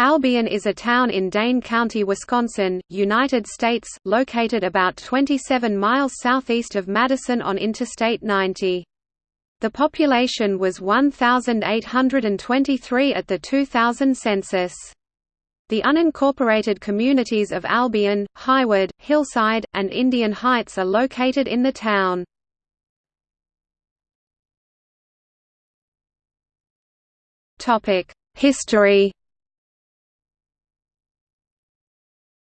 Albion is a town in Dane County, Wisconsin, United States, located about 27 miles southeast of Madison on Interstate 90. The population was 1,823 at the 2000 census. The unincorporated communities of Albion, Highwood, Hillside, and Indian Heights are located in the town. History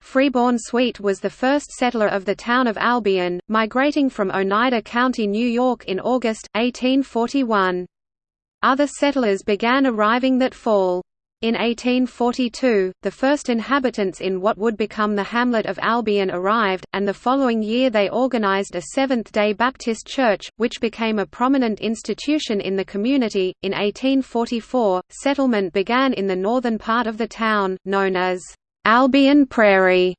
Freeborn Sweet was the first settler of the town of Albion, migrating from Oneida County, New York in August, 1841. Other settlers began arriving that fall. In 1842, the first inhabitants in what would become the hamlet of Albion arrived, and the following year they organized a Seventh-day Baptist church, which became a prominent institution in the community. In 1844, settlement began in the northern part of the town, known as Albion Prairie.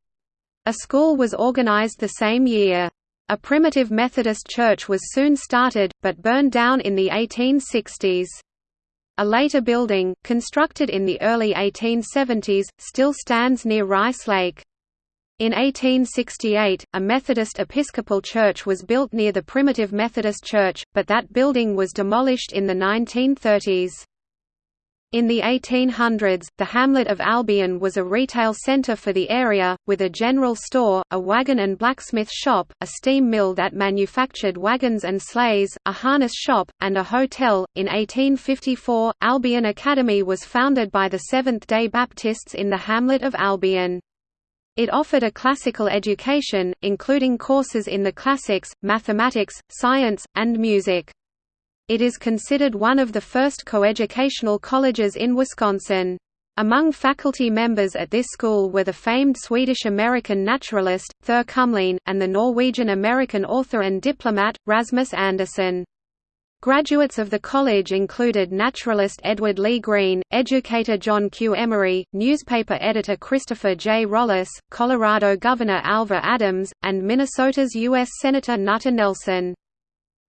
A school was organized the same year. A primitive Methodist church was soon started, but burned down in the 1860s. A later building, constructed in the early 1870s, still stands near Rice Lake. In 1868, a Methodist Episcopal church was built near the primitive Methodist church, but that building was demolished in the 1930s. In the 1800s, the hamlet of Albion was a retail centre for the area, with a general store, a wagon and blacksmith shop, a steam mill that manufactured wagons and sleighs, a harness shop, and a hotel. In 1854, Albion Academy was founded by the Seventh day Baptists in the hamlet of Albion. It offered a classical education, including courses in the classics, mathematics, science, and music. It is considered one of the first coeducational colleges in Wisconsin. Among faculty members at this school were the famed Swedish-American naturalist, Thure Kumlien, and the Norwegian-American author and diplomat, Rasmus Anderson. Graduates of the college included naturalist Edward Lee Greene, educator John Q. Emery, newspaper editor Christopher J. Rollis, Colorado Governor Alva Adams, and Minnesota's U.S. Senator Knute Nelson.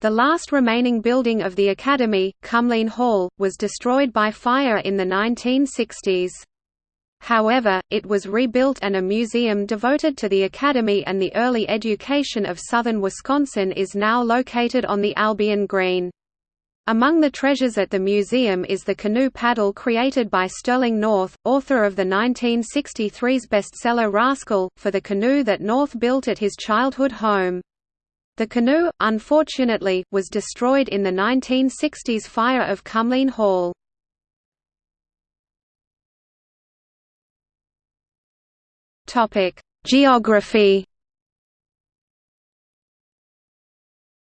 The last remaining building of the Academy, Kumlien Hall, was destroyed by fire in the 1960s. However, it was rebuilt and a museum devoted to the Academy and the early education of southern Wisconsin is now located on the Albion Green. Among the treasures at the museum is the canoe paddle created by Sterling North, author of the 1963's bestseller Rascal, for the canoe that North built at his childhood home. The canoe, unfortunately, was destroyed in the 1960s fire of Kumlien Hall. Geography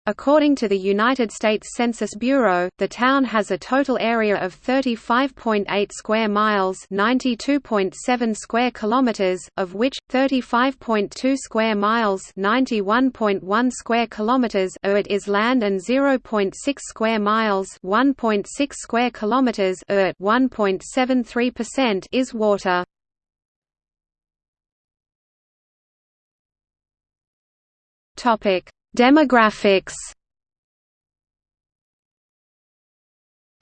According to the United States Census Bureau, the town has a total area of 35.8 square miles, 92.7 square kilometers, of which 35.2 square miles, 91.1 square kilometers are it is land and 0.6 square miles, 1.6 square kilometers are 1.73% is water. Topic Demographics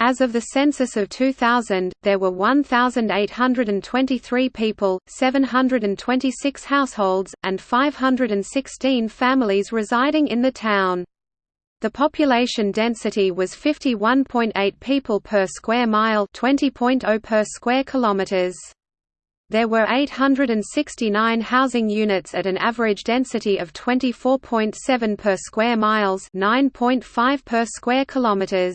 As of the census of 2000, there were 1,823 people, 726 households, and 516 families residing in the town. The population density was 51.8 people per square mile 20.0 per square kilometers. There were 869 housing units at an average density of 24.7 per square miles, 9.5 per square kilometers.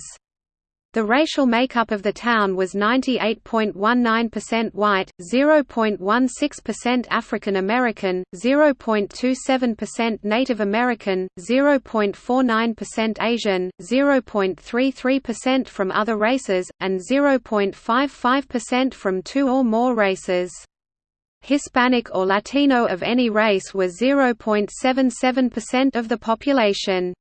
The racial makeup of the town was 98.19% white, 0.16% African American, 0.27% Native American, 0.49% Asian, 0.33% from other races, and 0.55% from two or more races. Hispanic or Latino of any race were 0.77% of the population.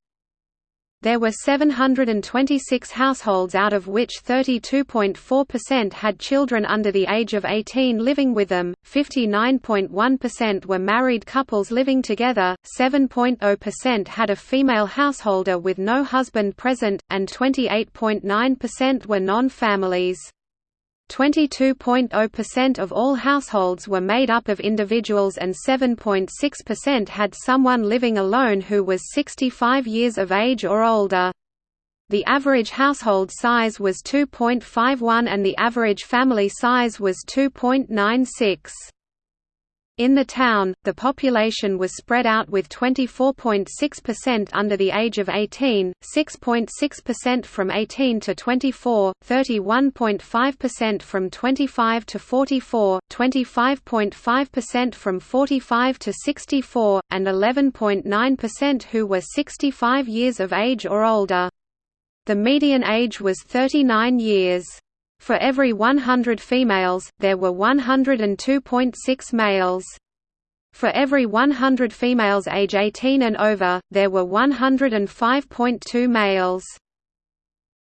There were 726 households out of which 32.4% had children under the age of 18 living with them, 59.1% were married couples living together, 7.0% had a female householder with no husband present, and 28.9% were non-families. 22.0% of all households were made up of individuals and 7.6% had someone living alone who was 65 years of age or older. The average household size was 2.51 and the average family size was 2.96. In the town, the population was spread out with 24.6% under the age of 18, 6.6% from 18 to 24, 31.5% from 25 to 44, 25.5% from 45 to 64, and 11.9% who were 65 years of age or older. The median age was 39 years. For every 100 females, there were 102.6 males. For every 100 females age 18 and over, there were 105.2 males.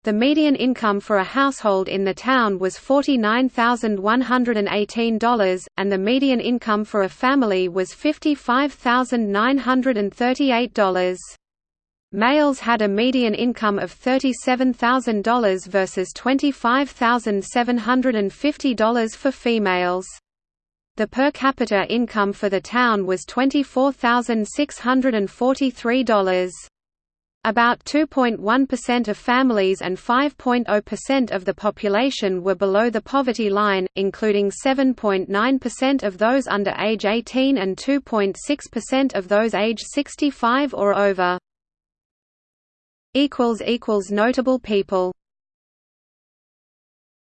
The median income for a household in the town was $49,118, and the median income for a family was $55,938. Males had a median income of $37,000 versus $25,750 for females. The per capita income for the town was $24,643. About 2.1% of families and 5.0% of the population were below the poverty line, including 7.9% of those under age 18 and 2.6% of those age 65 or over. Notable people